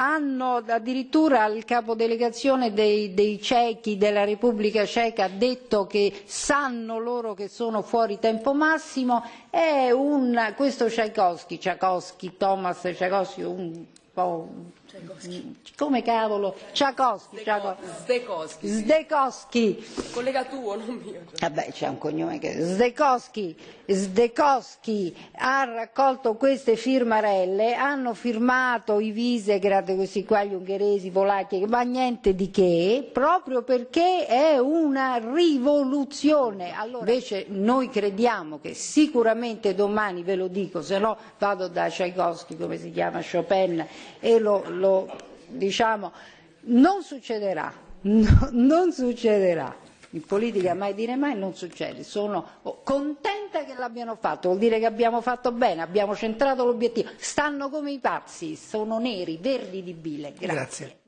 hanno addirittura il capodelegazione dei, dei cechi della Repubblica Ceca ha detto che sanno loro che sono fuori tempo massimo, è un, questo Tchaikovsky, Tchaikovsky, Thomas Tchaikovsky, un po' come cavolo, Tchaikovsky, Zdekowski. Zdekowski, Collega tuo, non mio. Vabbè, c'è un cognome che Zdekowski, Zdekowski ha raccolto queste firmarelle, hanno firmato i Visegrad, questi qua, gli ungheresi, i polacchi, ma niente di che, proprio perché è una rivoluzione. Allora, invece noi crediamo che sicuramente domani, ve lo dico, se no vado da Tchaikovsky, come si chiama, Chopin, e lo, lo diciamo, non succederà, no, non succederà. In politica mai dire mai non succede, sono contenta che l'abbiano fatto, vuol dire che abbiamo fatto bene, abbiamo centrato l'obiettivo, stanno come i pazzi, sono neri, verdi di bile. Grazie. Grazie.